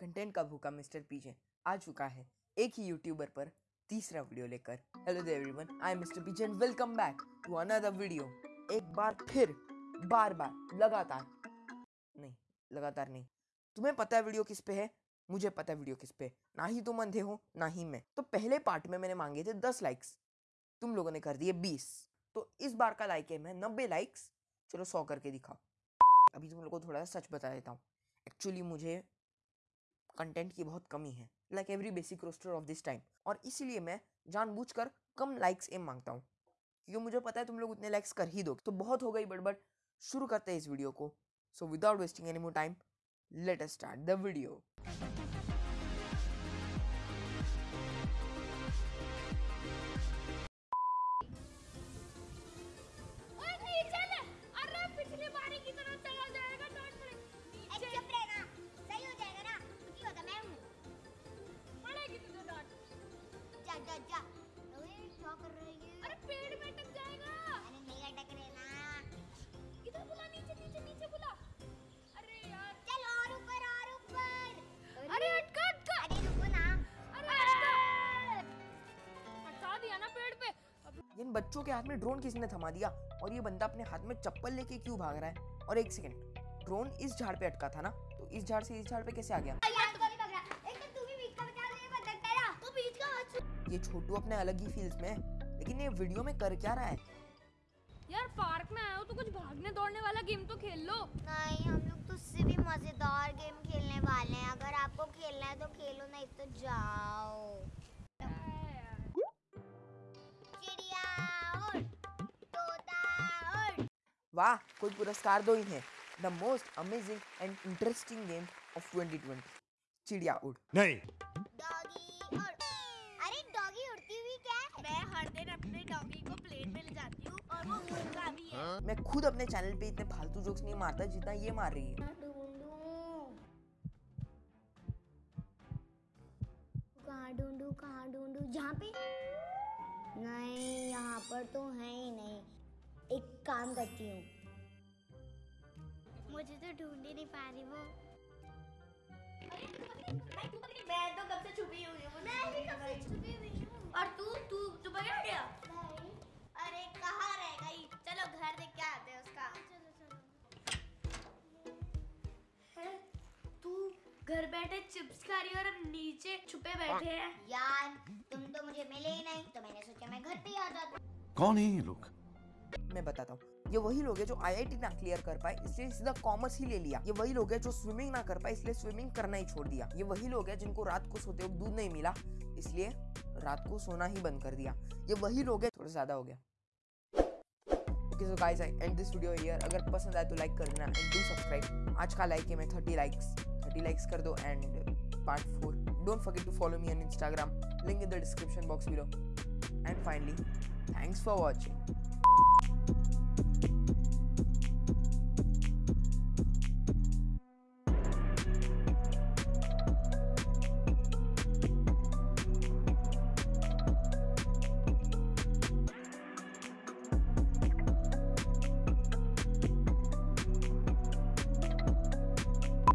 Content का भूखा mister पीजे आ चुका है। एक ही यूट्यूबर पर तीसरा वीडियो लेकर। Hello everyone I am mister PJ and welcome back to another video एक बार फिर, बार बार, लगातार। नहीं लगातार नहीं। तुम्हें पता है वीडियो किस पे है? मुझे पता है वीडियो किस पे। ना ही तुम अंधे हो, ना ही मैं। तो पहले पार्ट में मैंने मांगे थे दस लाइक्स तुम लोगों ने कर दिए बीस। तो इस बार का लाइक है मैं, नब्बे लाइक्स चलो सौ करके दिखाओ। अभी तुम लोगों को थोड़ा सा सच बता देता हूँ। एक्चुअली मुझे कंटेंट की बहुत कमी है like every basic roaster of this time और इसीलिए मैं जानबूझकर कम लाइक्स एम माँगता हूँ। क्योंकि मुझे पता है तुम लोग उतने लाइक्स कर ही दो तो बहुत हो गई बड़बड़, शुरू करते हैं इस वीडियो को। So without wasting any more time let us start the video बच्चों के हाथ में ड्रोन किसने थमा दिया और ये बंदा अपने हाथ में चप्पल लेके क्यों भाग रहा है? और एक सेकंड ड्रोन इस झाड़ पे अटका था ना? तो इस झाड़ से इस झाड़ पे कैसे आ गया? यार तो नहीं पकड़ रहा एक तो तू भी बीच का बचा ले बंदा तेरा। तू बीच का मत छू ये छोटू अपने अलग ही फ़ील्ड में है लेकिन ये वीडियो में कर क्या रहा है? यार पार्क में आया हो तो कुछ भागने दौड़ने वाला गेम तो खेल लो। नहीं हम लोग तो उससे भी मज़ेदार गेम खेलने वाले हैं। अगर आपको खेलना है तो खेलो नहीं तो जाओ। वाह कोई पुरस्कार दो इन्हें। The most amazing and interesting game of 2020 चिड़िया उड़। नहीं। डॉगी उड़। अरे डॉगी उड़ती हुई क्या है? मैं हर दिन अपने डॉगी को प्लेन में ले जाती हूँ और वो उड़ता भी है। मैं खुद अपने चैनल पे इतने फालतू जोक्स नहीं मारता जितना ये मार रही है। कहाँ ढूंढूं कहाँ ढूंढूं? जहाँ पे? नहीं यहाँ पर तो है ही नहीं। एक काम करती हूँ। मुझे तो ढूंढ ही नहीं पा रही वो। मैं तो कब से छुपी हुई हूँ मैं भी कब से छुपी हुई हूँ। और तू तू तू पकड़ गया? अरे कहाँ रह गई चलो घर देख के आते हैं उसका। चलो चलो तू घर बैठे चिप्स खा रही और हम नीचे छुपे बैठे हैं। यार तुम तो मुझे मिले ही नहीं तो मैंने सोचा मैं घर पे ही आ जाता। कौन है ये लोग? मैं बताता हूँ। ये वही लोग हैं जो आईआईटी ना क्लियर कर पाए, इसलिए सीधा कॉमर्स ही ले लिया। ये वही लोग हैं जो स्विमिंग ना कर पाए, इसलिए स्विमिंग करना ही छोड़ दिया। ये वही लोग हैं जिनको रात को सोते वक्त दूध नहीं मिला, इसलिए रात को सोना ही बंद कर दिया। ये वही लोग हैं, थोड़ा ज़्यादा हो गया। Okay so guys I end this video here अगर पसंद आए तो लाइक कर देना एंड डू सब्सक्राइब आज का लाइक है मैं 30 लाइक्स 30 लाइक्स कर दो and part 4 don't forget to follow me on Instagram link in the description box below and finally thanks for watching